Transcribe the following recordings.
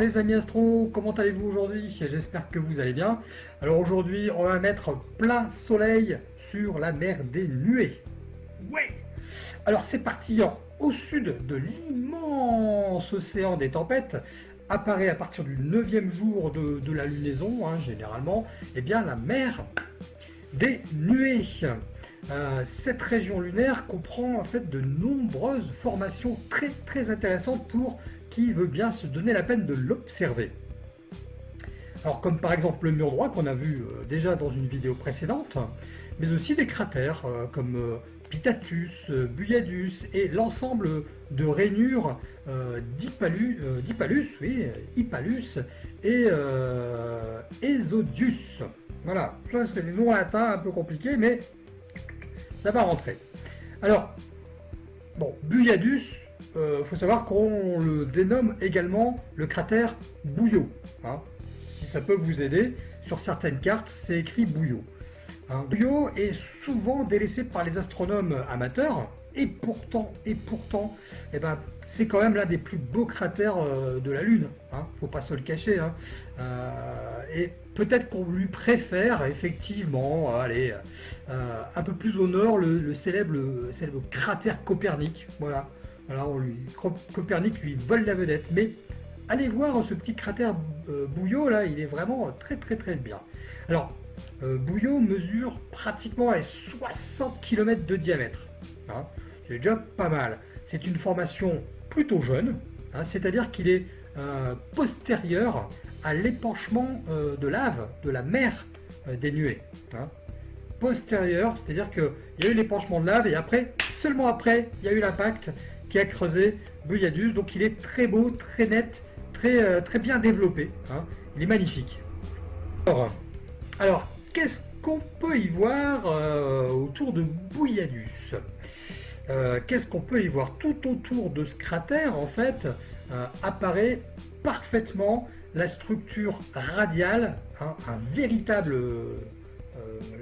les amis astro, comment allez-vous aujourd'hui? J'espère que vous allez bien. Alors aujourd'hui, on va mettre plein soleil sur la mer des nuées. Ouais Alors c'est parti, au sud de l'immense océan des tempêtes, apparaît à partir du neuvième jour de, la lunaison, hein, généralement, eh bien la mer des nuées. Euh, cette région lunaire comprend en fait de nombreuses formations très très intéressantes pour qui veut bien se donner la peine de l'observer. Alors comme par exemple le mur droit qu'on a vu euh, déjà dans une vidéo précédente, mais aussi des cratères euh, comme euh, Pitatus, Buyadus et l'ensemble de rainures d'Hypalus, oui, et Esodius. Voilà, ça c'est des noms latins un peu compliqués, mais ça va rentrer. Alors, bon, Buyadus, il euh, faut savoir qu'on le dénomme également le cratère Bouillot. Hein. Si ça peut vous aider, sur certaines cartes, c'est écrit Bouillot. Hein. Bouillot est souvent délaissé par les astronomes amateurs, et pourtant, et pourtant, eh ben, c'est quand même l'un des plus beaux cratères euh, de la Lune. Hein, faut pas se le cacher. Hein. Euh, et peut-être qu'on lui préfère effectivement, allez, un peu plus au nord, le, célèbre, le célèbre cratère Copernic. Voilà. Alors lui, Copernic lui vole la vedette, mais allez voir ce petit cratère euh, Bouillot là, il est vraiment très très très bien. Alors euh, Bouillot mesure pratiquement 60 km de diamètre. Hein. C'est déjà pas mal. C'est une formation plutôt jeune, hein, c'est-à-dire qu'il est, euh, postérieur à l'épanchement de lave de la mer des nuées. Hein. Postérieur, c'est-à-dire qu'il y a eu l'épanchement de lave et après, seulement après, il y a eu l'impact qui a creusé Buyadus. Donc il est très beau, très net, très, euh, très bien développé. Hein. Il est magnifique. Alors, qu'est-ce qu'on peut y voir euh, autour de Bouilladus euh, Qu'est-ce qu'on peut y voir? Tout autour de ce cratère, en fait, apparaît parfaitement la structure radiale, hein, un véritable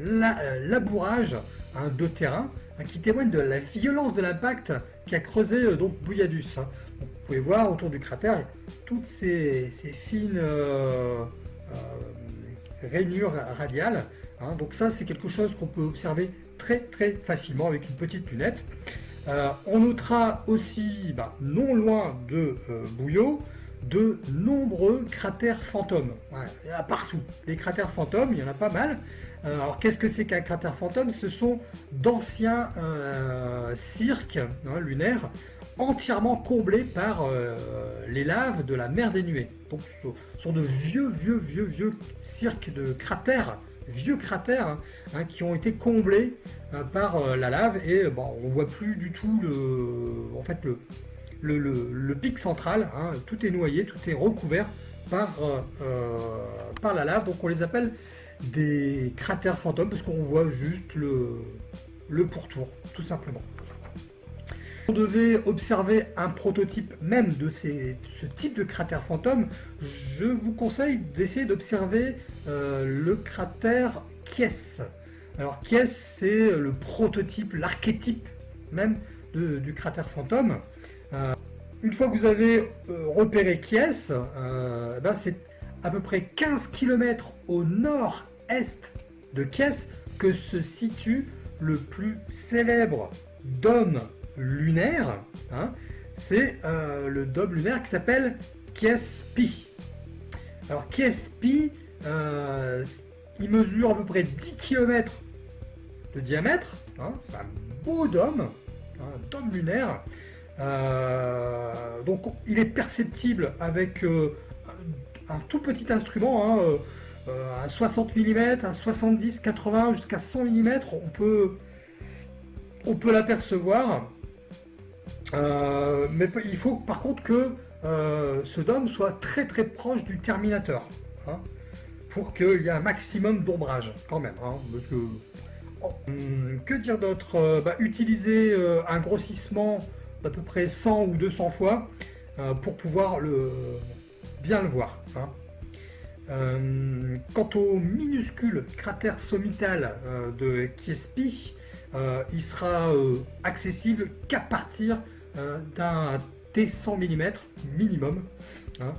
labourage hein, de terrain qui témoigne de la violence de l'impact qui a creusé euh, donc. Hein. vous pouvez voir autour du cratère toutes ces, fines euh, euh, rainures radiales. Hein. donc ça c'est quelque chose qu'on peut observer très très facilement avec une petite lunette. on notera aussi, bah, non loin de Bouillot, de nombreux cratères fantômes. il y en a partout. Les cratères fantômes, il y en a pas mal. Euh, alors qu'est-ce que c'est qu'un cratère fantôme? Ce sont d'anciens euh, cirques hein, lunaires entièrement comblés par euh, les laves de la mer des nuées. Donc ce sont de vieux, vieux, vieux, vieux cirques de cratères, vieux cratères, hein, hein, qui ont été comblés par la lave et bon, on voit plus du tout le, en fait, le, le, pic central, tout est noyé, tout est recouvert par, par la lave, donc on les appelle des cratères fantômes parce qu'on voit juste le, le pourtour, tout simplement. On devait observer un prototype même de ce type de cratère fantôme, je vous conseille d'essayer d'observer euh, le cratère Kies. Alors Kies, c'est le prototype, l'archétype même du cratère fantôme. Euh, une fois que vous avez euh, repéré Kies, euh, ben, c'est à peu près 15 km au nord-est de Kies que se situe le plus célèbre dôme lunaire. Hein. c'est le dôme lunaire qui s'appelle Kiespi. Alors Kiespi, il mesure à peu près 10 km de diamètre. Hein. c'est un beau dôme, un dôme lunaire. Euh, donc il est perceptible avec euh, un tout petit instrument, hein, euh, à 60 mm, à 70, 80, jusqu'à 100 mm, on peut, on peut l'apercevoir. mais il faut par contre que ce dôme soit très très proche du terminateur. Hein, pour qu'il y ait un maximum d'ombrage quand même. Hein, parce que, hum, que dire d'autre bah, Utiliser un grossissement d'à peu près 100 ou 200 fois euh, pour pouvoir le, bien le voir. Hein. Euh, quant au minuscule cratère sommital euh, de Kiespi, il sera accessible qu'à partir d'un T100 mm minimum. Hein.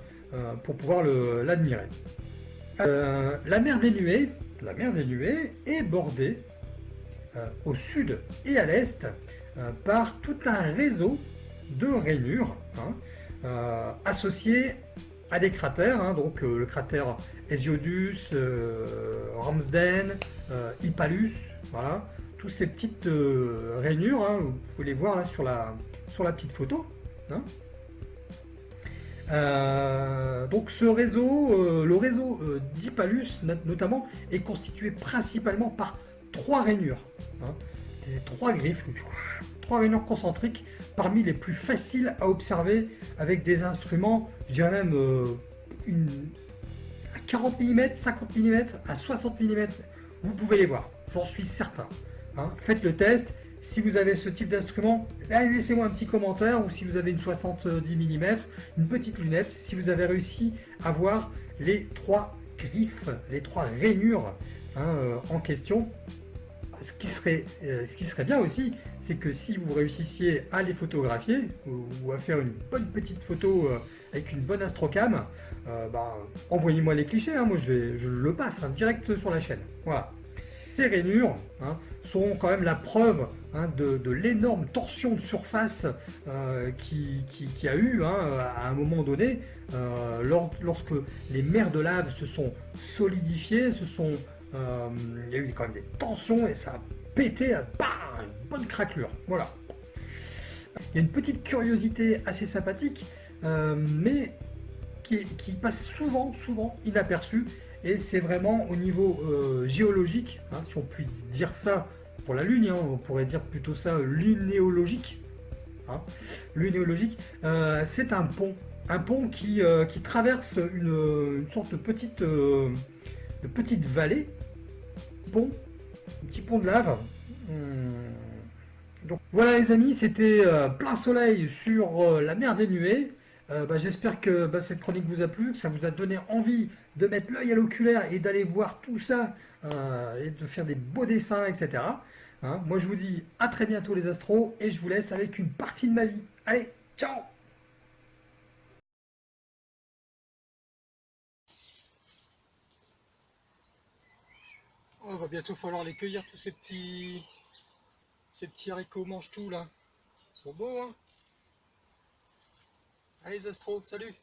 pour pouvoir l'admirer. la mer des nuées, la mer des nuées est bordée au sud et à l'est par tout un réseau de rainures hein, associées à des cratères, hein, donc le cratère Hesiodus, Ramsden, Hippalus, voilà, toutes ces petites euh, rainures, hein, vous pouvez les voir là sur la, sur la petite photo. Hein. Euh, donc ce réseau, euh, le réseau d'Hippalus notamment, est constitué principalement par trois rainures, trois griffes, trois rainures concentriques parmi les plus faciles à observer avec des instruments, je dirais même une, à 40 mm, 50 mm, à 60 mm, vous pouvez les voir, j'en suis certain. Hein, faites le test. Si vous avez ce type d'instrument, laissez-moi un petit commentaire ou si vous avez une 70 mm, une petite lunette, si vous avez réussi à voir les trois griffes, les trois rainures hein, euh, en question. Ce qui serait, euh, ce qui serait bien aussi, c'est que si vous réussissiez à les photographier ou, à faire une bonne petite photo euh, avec une bonne astrocam, bah, envoyez-moi les clichés, hein. moi je, le passe direct sur la chaîne. Voilà. Ces rainures, sont quand même la preuve hein, de, l'énorme tension de surface euh, qui, a eu hein, à un moment donné euh, lorsque les mers de lave se sont solidifiées, se sont, euh, il y a eu quand même des tensions et ça a pété, bah, une bonne craquelure. Voilà. Il y a une petite curiosité assez sympathique, mais qui, passe souvent, souvent inaperçue, et c'est vraiment au niveau géologique, hein, si on peut dire ça pour la Lune, hein, on pourrait dire plutôt ça lunéologique. Hein, lunéologique, euh, c'est un pont. Un pont qui, euh, traverse une, sorte petite, euh, de petite vallée. Pont, un petit pont de lave. Hmm. Donc voilà les amis, c'était plein soleil sur la mer des nuées. Bah, j'espère que bah, cette chronique vous a plu, que ça vous a donné envie de mettre l'œil à l'oculaire et d'aller voir tout ça et de faire des beaux dessins, etc. Hein, moi je vous dis à très bientôt les astros et je vous laisse avec une partie de ma vie. Allez, ciao oh, va bientôt falloir les cueillir tous ces petits ces petits haricots mange tout là. Ils sont beaux hein Allez les astros, salut